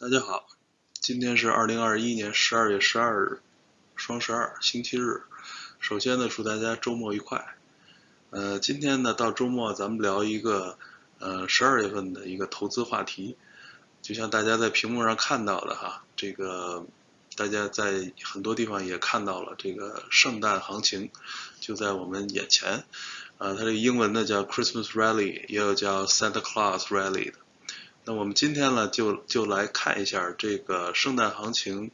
大家好，今天是二零二一年十二月十二日，双十二，星期日。首先呢，祝大家周末愉快。呃，今天呢，到周末咱们聊一个呃十二月份的一个投资话题。就像大家在屏幕上看到的哈，这个大家在很多地方也看到了这个圣诞行情就在我们眼前。呃，它这个英文呢叫 Christmas Rally，也有叫 Santa Claus Rally 的。那我们今天呢，就就来看一下这个圣诞行情，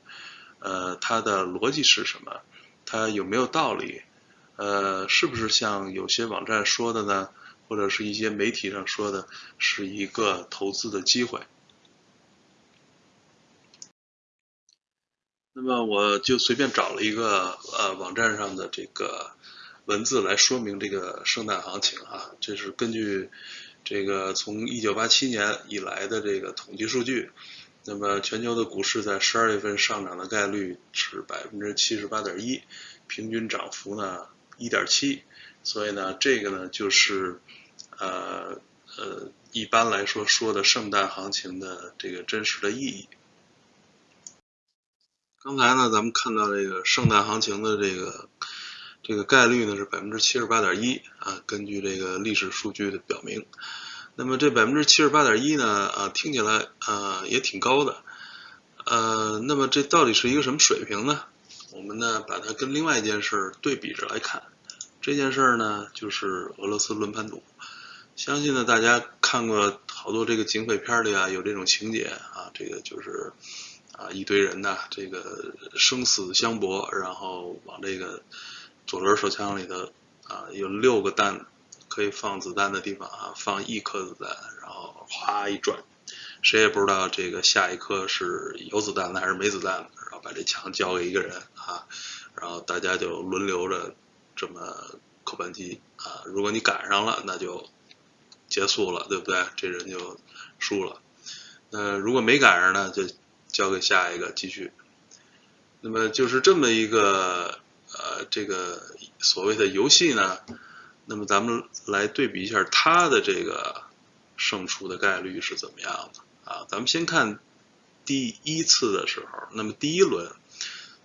呃，它的逻辑是什么？它有没有道理？呃，是不是像有些网站说的呢？或者是一些媒体上说的，是一个投资的机会？那么我就随便找了一个呃网站上的这个文字来说明这个圣诞行情啊，这是根据。这个从一九八七年以来的这个统计数据，那么全球的股市在十二月份上涨的概率是百分之七十八点一，平均涨幅呢一点七，所以呢这个呢就是呃呃一般来说说的圣诞行情的这个真实的意义。刚才呢咱们看到这个圣诞行情的这个这个概率呢是百分之七十八点一啊，根据这个历史数据的表明。那么这百分之七十八点一呢，啊，听起来啊也挺高的，呃，那么这到底是一个什么水平呢？我们呢把它跟另外一件事对比着来看，这件事呢就是俄罗斯轮盘赌。相信呢大家看过好多这个警匪片里啊有这种情节啊，这个就是啊一堆人呐，这个生死相搏，然后往这个左轮手枪里头啊有六个弹。可以放子弹的地方啊，放一颗子弹，然后哗一转，谁也不知道这个下一颗是有子弹的还是没子弹的，然后把这枪交给一个人啊，然后大家就轮流着这么扣扳机啊，如果你赶上了，那就结束了，对不对？这人就输了。那如果没赶上呢，就交给下一个继续。那么就是这么一个呃，这个所谓的游戏呢。那么咱们来对比一下它的这个胜出的概率是怎么样的啊？咱们先看第一次的时候，那么第一轮，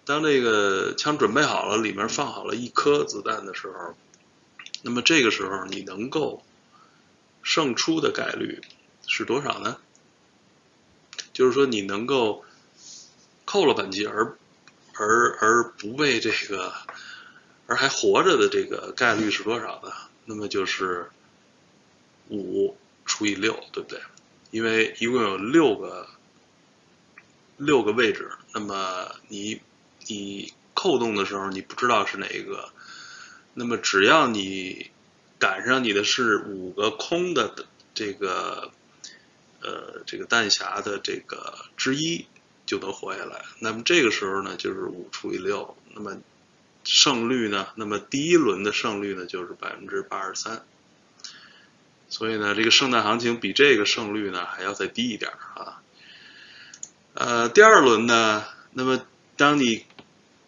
当这个枪准备好了，里面放好了一颗子弹的时候，那么这个时候你能够胜出的概率是多少呢？就是说你能够扣了扳机而而而不被这个。而还活着的这个概率是多少呢？那么就是五除以六，对不对？因为一共有六个六个位置，那么你你扣动的时候你不知道是哪一个，那么只要你赶上你的是五个空的这个呃这个弹匣的这个之一，就能活下来。那么这个时候呢，就是五除以六，那么。胜率呢？那么第一轮的胜率呢，就是百分之八十三。所以呢，这个圣诞行情比这个胜率呢还要再低一点啊。呃，第二轮呢，那么当你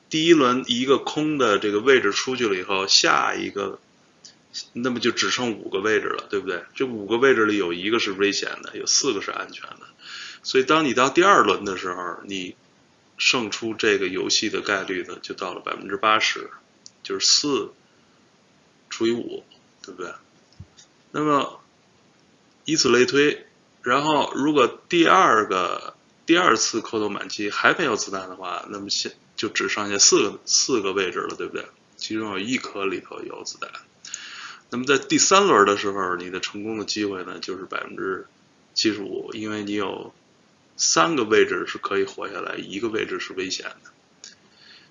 第一轮一个空的这个位置出去了以后，下一个，那么就只剩五个位置了，对不对？这五个位置里有一个是危险的，有四个是安全的。所以当你到第二轮的时候，你。胜出这个游戏的概率呢，就到了百分之八十，就是四除以五，对不对？那么以此类推，然后如果第二个第二次扣动扳机还没有子弹的话，那么现就只剩下四个四个位置了，对不对？其中有一颗里头有子弹。那么在第三轮的时候，你的成功的机会呢，就是百分之七十五，因为你有。三个位置是可以活下来，一个位置是危险的，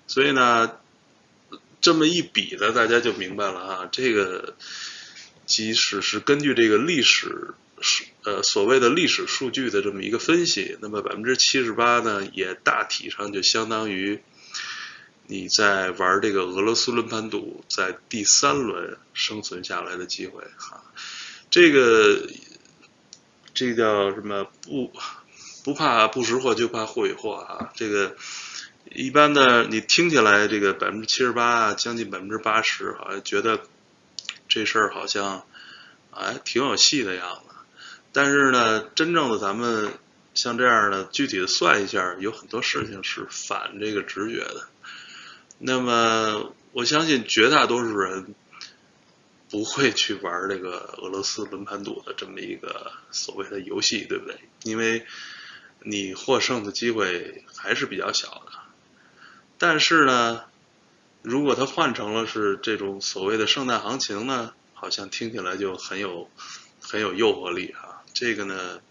所以呢，这么一比呢，大家就明白了啊。这个即使是根据这个历史数呃所谓的历史数据的这么一个分析，那么百分之七十八呢，也大体上就相当于你在玩这个俄罗斯轮盘赌在第三轮生存下来的机会哈。这个这叫什么不？不怕不识货，就怕货与货啊！这个一般的，你听起来这个百分之七十八，将近百分之八十，好像觉得这事儿好像哎挺有戏的样子。但是呢，真正的咱们像这样的具体的算一下，有很多事情是反这个直觉的。那么我相信绝大多数人不会去玩这个俄罗斯轮盘赌的这么一个所谓的游戏，对不对？因为你获胜的机会还是比较小的。但是呢，如果它换成了是这种所谓的圣诞行情呢，好像听起来就很有很有诱惑力啊。这个呢。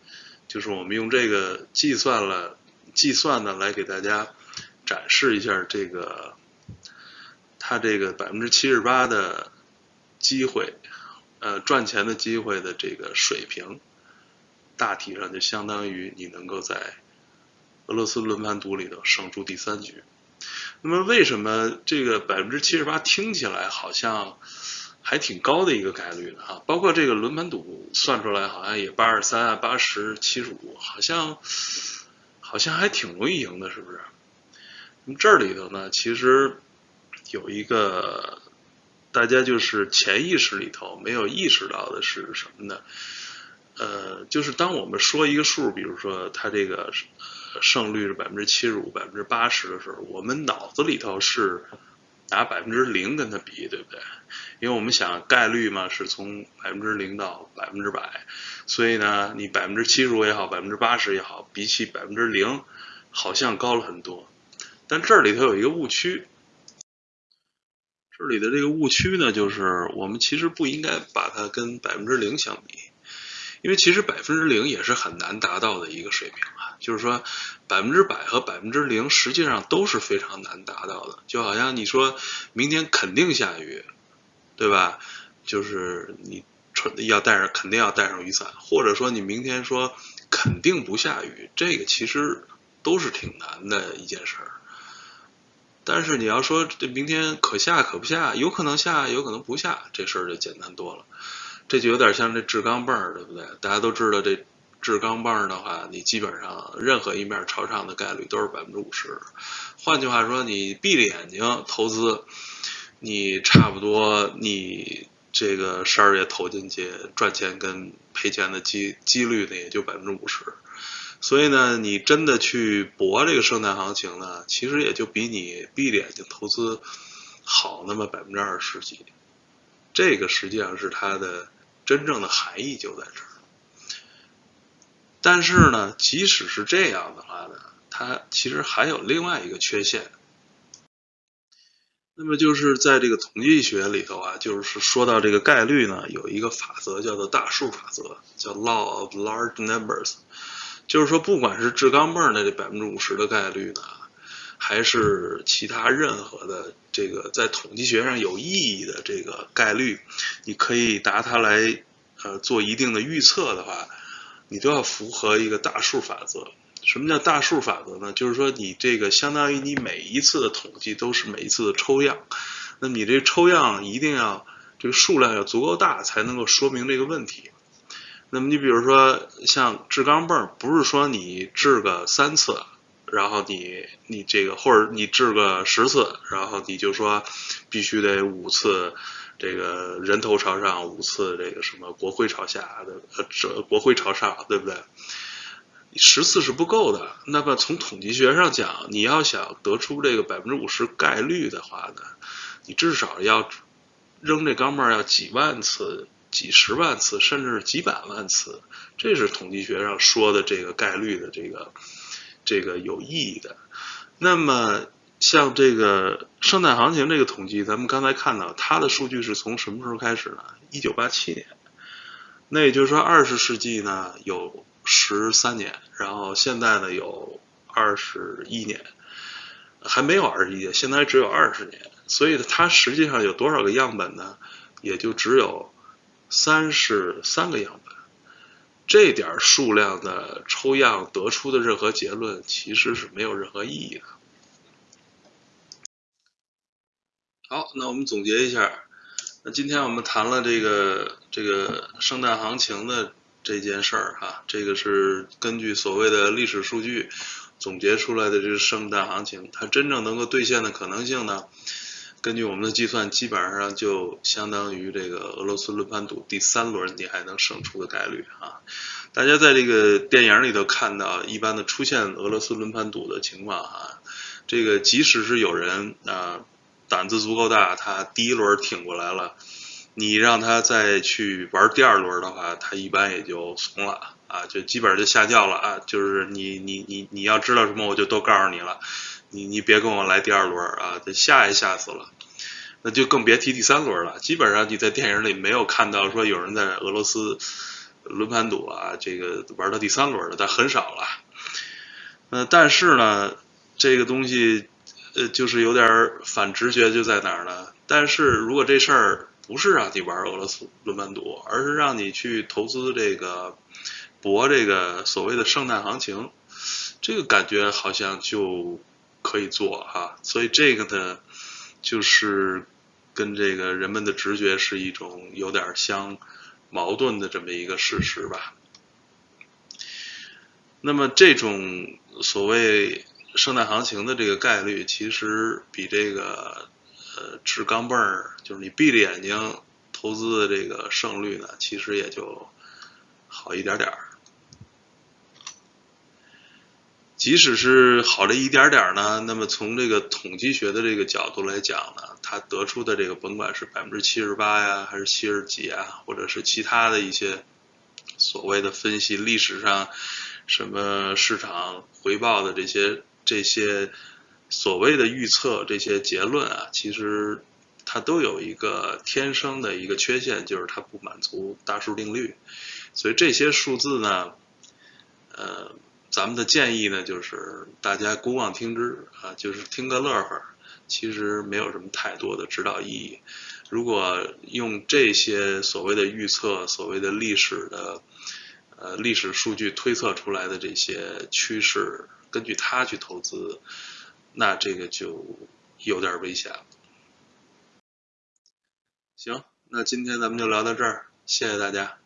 就是我们用这个计算了计算呢，来给大家展示一下这个它这个百分之七十八的机会，呃，赚钱的机会的这个水平，大体上就相当于你能够在俄罗斯轮盘赌里头胜出第三局。那么为什么这个百分之七十八听起来好像？还挺高的一个概率呢哈，包括这个轮盘赌算出来好像也八十三啊、八十七十五，好像好像还挺容易赢的，是不是？那么这里头呢，其实有一个大家就是潜意识里头没有意识到的是什么呢？呃，就是当我们说一个数，比如说它这个胜率是百分之七十五、百分之八十的时候，我们脑子里头是。拿百分之零跟它比，对不对？因为我们想概率嘛，是从百分之零到百分之百，所以呢，你百分之七十五也好，百分之八十也好，比起百分之零，好像高了很多。但这里头有一个误区，这里的这个误区呢，就是我们其实不应该把它跟百分之零相比。因为其实百分之零也是很难达到的一个水平啊，就是说百分之百和百分之零实际上都是非常难达到的。就好像你说明天肯定下雨，对吧？就是你穿要带上肯定要带上雨伞，或者说你明天说肯定不下雨，这个其实都是挺难的一件事儿。但是你要说这明天可下可不下，有可能下有可能不下，这事儿就简单多了。这就有点像这制钢棒，对不对？大家都知道，这制钢棒的话，你基本上任何一面朝上的概率都是百分之五十。换句话说，你闭着眼睛投资，你差不多你这个十二月投进去赚钱跟赔钱的几几率呢，也就百分之五十。所以呢，你真的去搏这个圣诞行情呢，其实也就比你闭着眼睛投资好那么百分之二十几。这个实际上是它的。真正的含义就在这儿，但是呢，即使是这样的话呢，它其实还有另外一个缺陷。那么就是在这个统计学里头啊，就是说到这个概率呢，有一个法则叫做大数法则，叫 Law of Large Numbers，就是说不管是掷钢镚的这百分之五十的概率呢。还是其他任何的这个在统计学上有意义的这个概率，你可以拿它来呃做一定的预测的话，你都要符合一个大数法则。什么叫大数法则呢？就是说你这个相当于你每一次的统计都是每一次的抽样，那么你这抽样一定要这个数量要足够大，才能够说明这个问题。那么你比如说像掷钢镚，不是说你掷个三次。然后你你这个或者你掷个十次，然后你就说必须得五次这个人头朝上，五次这个什么国徽朝下的呃这国徽朝上，对不对？十次是不够的。那么从统计学上讲，你要想得出这个百分之五十概率的话呢，你至少要扔这钢镚要几万次、几十万次，甚至是几百万次。这是统计学上说的这个概率的这个。这个有意义的。那么，像这个圣诞行情这个统计，咱们刚才看到它的数据是从什么时候开始呢？一九八七年。那也就是说，二十世纪呢有十三年，然后现在呢有二十一年，还没有二十一年，现在只有二十年。所以它实际上有多少个样本呢？也就只有三十三个样本。这点数量的抽样得出的任何结论，其实是没有任何意义的。好，那我们总结一下，那今天我们谈了这个这个圣诞行情的这件事儿哈，这个是根据所谓的历史数据总结出来的这个圣诞行情，它真正能够兑现的可能性呢？根据我们的计算，基本上就相当于这个俄罗斯轮盘赌第三轮你还能胜出的概率啊。大家在这个电影里头看到，一般的出现俄罗斯轮盘赌的情况哈，这个即使是有人啊胆子足够大，他第一轮挺过来了，你让他再去玩第二轮的话，他一般也就怂了啊，就基本上就下轿了啊，就是你你你你要知道什么，我就都告诉你了，你你别跟我来第二轮啊，这吓也吓死了。那就更别提第三轮了。基本上你在电影里没有看到说有人在俄罗斯轮盘赌啊，这个玩到第三轮的，但很少了。呃，但是呢，这个东西呃就是有点反直觉，就在哪儿呢？但是如果这事儿不是让你玩俄罗斯轮盘赌，而是让你去投资这个博这个所谓的圣诞行情，这个感觉好像就可以做哈。所以这个呢，就是。跟这个人们的直觉是一种有点相矛盾的这么一个事实吧。那么这种所谓圣诞行情的这个概率，其实比这个呃掷钢镚儿，就是你闭着眼睛投资的这个胜率呢，其实也就好一点点儿。即使是好了一点点呢，那么从这个统计学的这个角度来讲呢，它得出的这个甭管是百分之七十八呀，还是七十几啊，或者是其他的一些所谓的分析历史上什么市场回报的这些这些所谓的预测这些结论啊，其实它都有一个天生的一个缺陷，就是它不满足大数定律，所以这些数字呢，呃。咱们的建议呢，就是大家姑妄听之啊，就是听个乐呵，其实没有什么太多的指导意义。如果用这些所谓的预测、所谓的历史的呃历史数据推测出来的这些趋势，根据它去投资，那这个就有点危险了。行，那今天咱们就聊到这儿，谢谢大家。